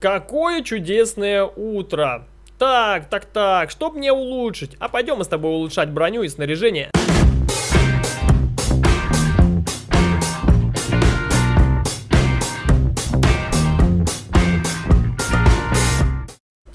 Какое чудесное утро! Так, так, так, что мне улучшить? А пойдем мы с тобой улучшать броню и снаряжение.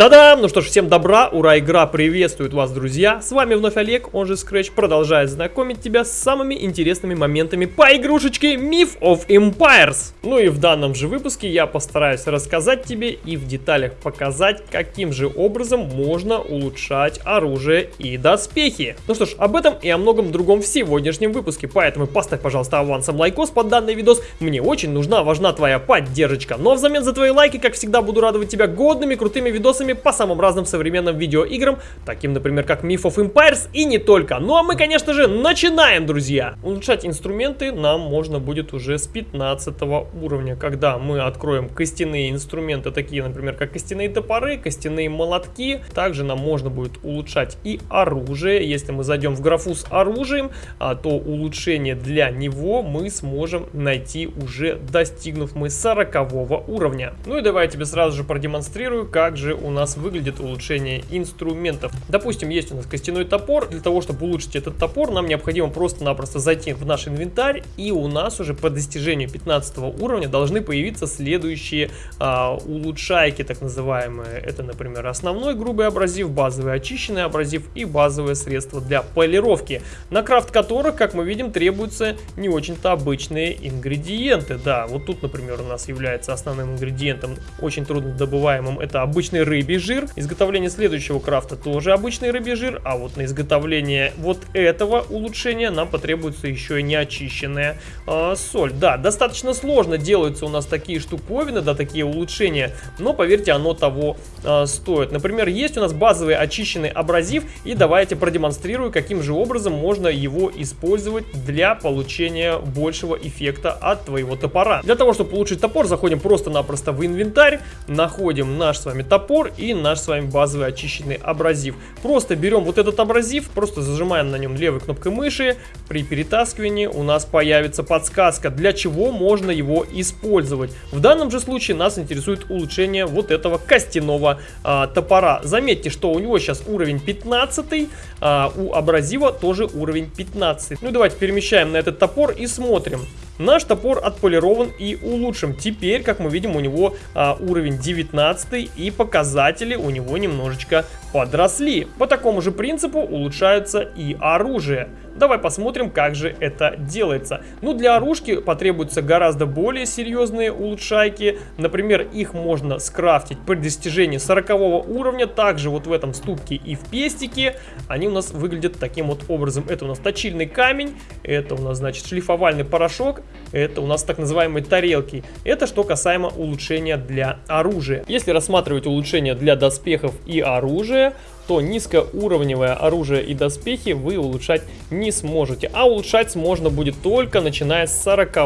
Та-дам! Ну что ж, всем добра, ура, игра приветствует вас, друзья! С вами вновь Олег, он же Scratch, продолжает знакомить тебя с самыми интересными моментами по игрушечке Myth of Empires. Ну и в данном же выпуске я постараюсь рассказать тебе и в деталях показать, каким же образом можно улучшать оружие и доспехи. Ну что ж, об этом и о многом другом в сегодняшнем выпуске, поэтому поставь, пожалуйста, авансом лайкос под данный видос, мне очень нужна, важна твоя поддержка. Ну а взамен за твои лайки, как всегда, буду радовать тебя годными, крутыми видосами по самым разным современным видеоиграм, таким, например, как Myth of Empires и не только. Ну а мы, конечно же, начинаем, друзья! Улучшать инструменты нам можно будет уже с 15 уровня, когда мы откроем костяные инструменты, такие, например, как костяные топоры, костяные молотки. Также нам можно будет улучшать и оружие. Если мы зайдем в графу с оружием, а, то улучшение для него мы сможем найти уже достигнув мы 40 уровня. Ну и давай я тебе сразу же продемонстрирую, как же у нас выглядит улучшение инструментов. Допустим, есть у нас костяной топор. Для того, чтобы улучшить этот топор, нам необходимо просто-напросто зайти в наш инвентарь. И у нас уже по достижению 15 уровня должны появиться следующие а, улучшайки, так называемые. Это, например, основной грубый абразив, базовый очищенный абразив и базовое средство для полировки. На крафт которых, как мы видим, требуются не очень-то обычные ингредиенты. Да, вот тут, например, у нас является основным ингредиентом, очень трудно добываемым, это обычный рыбий рыбий жир. Изготовление следующего крафта тоже обычный рыбий жир, а вот на изготовление вот этого улучшения нам потребуется еще и неочищенная э, соль. Да, достаточно сложно делаются у нас такие штуковины, да, такие улучшения, но поверьте, оно того э, стоит. Например, есть у нас базовый очищенный абразив, и давайте продемонстрирую, каким же образом можно его использовать для получения большего эффекта от твоего топора. Для того, чтобы улучшить топор, заходим просто-напросто в инвентарь, находим наш с вами топор и наш с вами базовый очищенный абразив. Просто берем вот этот абразив, просто зажимаем на нем левой кнопкой мыши. При перетаскивании у нас появится подсказка, для чего можно его использовать. В данном же случае нас интересует улучшение вот этого костяного а, топора. Заметьте, что у него сейчас уровень 15, а, у абразива тоже уровень 15. Ну давайте перемещаем на этот топор и смотрим. Наш топор отполирован и улучшен. Теперь, как мы видим, у него а, уровень 19 и показатели у него немножечко подросли. По такому же принципу улучшаются и оружие. Давай посмотрим, как же это делается. Ну, для оружки потребуются гораздо более серьезные улучшайки. Например, их можно скрафтить при достижении 40 уровня. Также вот в этом ступке и в пестике они у нас выглядят таким вот образом. Это у нас точильный камень, это у нас, значит, шлифовальный порошок, это у нас так называемые тарелки. Это что касаемо улучшения для оружия. Если рассматривать улучшения для доспехов и оружия, то низкоуровневое оружие и доспехи вы улучшать не сможете. А улучшать можно будет только начиная с 40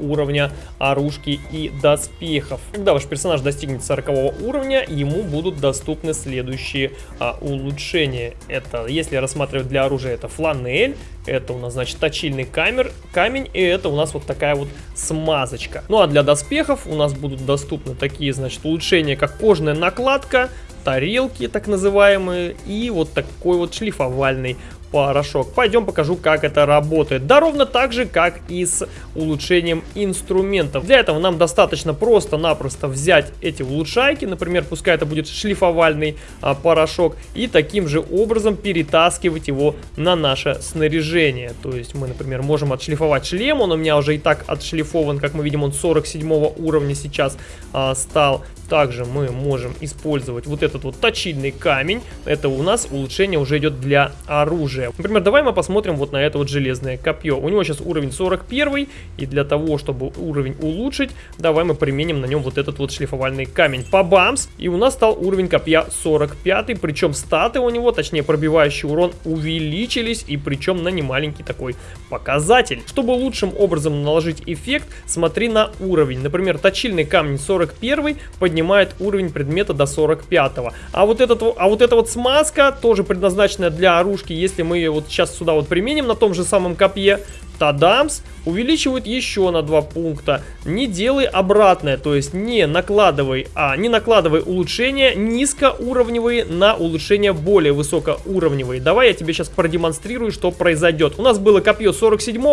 уровня оружки и доспехов. Когда ваш персонаж достигнет 40 уровня, ему будут доступны следующие а, улучшения. Это, если рассматривать для оружия, это фланель, это у нас, значит, точильный камер, камень, и это у нас вот такая вот смазочка. Ну а для доспехов у нас будут доступны такие, значит, улучшения, как кожная накладка, тарелки, так называемые, и вот такой вот шлифовальный порошок. Пойдем покажу, как это работает. Да ровно так же, как и с улучшением инструментов. Для этого нам достаточно просто-напросто взять эти улучшайки, например, пускай это будет шлифовальный а, порошок, и таким же образом перетаскивать его на наше снаряжение. То есть мы, например, можем отшлифовать шлем, он у меня уже и так отшлифован, как мы видим, он 47 уровня сейчас а, стал. Также мы можем использовать вот этот вот точильный камень. Это у нас улучшение уже идет для оружия. Например, давай мы посмотрим вот на это вот железное копье. У него сейчас уровень 41, и для того, чтобы уровень улучшить, давай мы применим на нем вот этот вот шлифовальный камень. по бамс И у нас стал уровень копья 45, причем статы у него, точнее пробивающий урон, увеличились, и причем на немаленький такой показатель. Чтобы лучшим образом наложить эффект, смотри на уровень. Например, точильный камень 41 поднимается поднимает уровень предмета до 45 -го. А вот, этот, а вот эта вот смазка, тоже предназначенная для оружки, если мы ее вот сейчас сюда вот применим на том же самом копье, Тадамс увеличивают еще на 2 пункта. Не делай обратное, то есть не накладывай, а не накладывай улучшения низкоуровневые на улучшения более высокоуровневые. Давай я тебе сейчас продемонстрирую, что произойдет. У нас было копье 47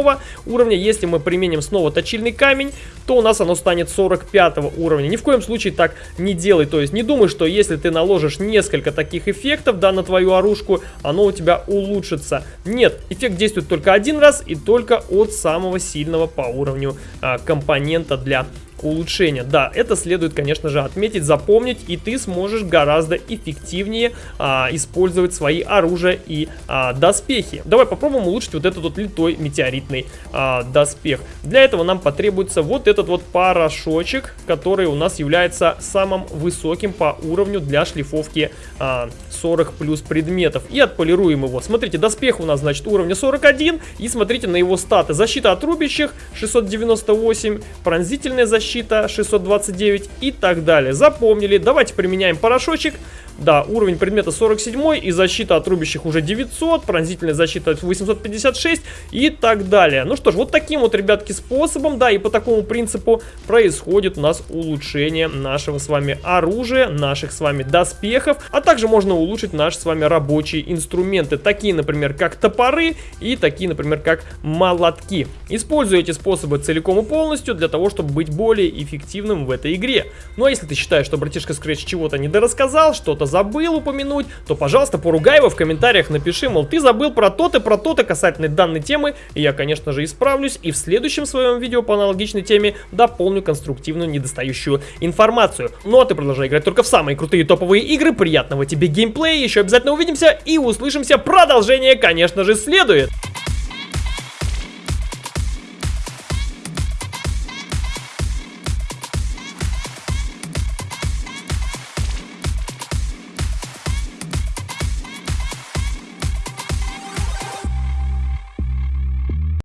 уровня, если мы применим снова точильный камень, то у нас оно станет 45 уровня. Ни в коем случае так не делай, то есть не думай, что если ты наложишь несколько таких эффектов, да, на твою оружку, оно у тебя улучшится. Нет, эффект действует только один раз и только от самого сильного по уровню а, компонента для улучшения. Да, это следует, конечно же, отметить, запомнить, и ты сможешь гораздо эффективнее а, использовать свои оружия и а, доспехи. Давай попробуем улучшить вот этот вот литой метеоритный а, доспех. Для этого нам потребуется вот этот вот порошочек, который у нас является самым высоким по уровню для шлифовки а, 40 плюс предметов. И отполируем его. Смотрите, доспех у нас, значит, уровня 41, и смотрите на его статы. Защита от рубящих 698, пронзительная защита защита 629 и так далее. Запомнили. Давайте применяем порошочек. Да, уровень предмета 47 и защита от рубящих уже 900, пронзительная защита 856 и так далее. Ну что ж, вот таким вот, ребятки, способом, да, и по такому принципу происходит у нас улучшение нашего с вами оружия, наших с вами доспехов, а также можно улучшить наши с вами рабочие инструменты, такие, например, как топоры и такие, например, как молотки. Используй эти способы целиком и полностью для того, чтобы быть более эффективным в этой игре. Ну а если ты считаешь, что братишка Scratch чего-то недорассказал, что-то забыл упомянуть, то, пожалуйста, поругай его в комментариях, напиши, мол, ты забыл про то-то, про то-то касательно данной темы, и я, конечно же, исправлюсь, и в следующем своем видео по аналогичной теме дополню конструктивную недостающую информацию. Ну а ты продолжай играть только в самые крутые топовые игры, приятного тебе геймплея, еще обязательно увидимся и услышимся, продолжение, конечно же, следует!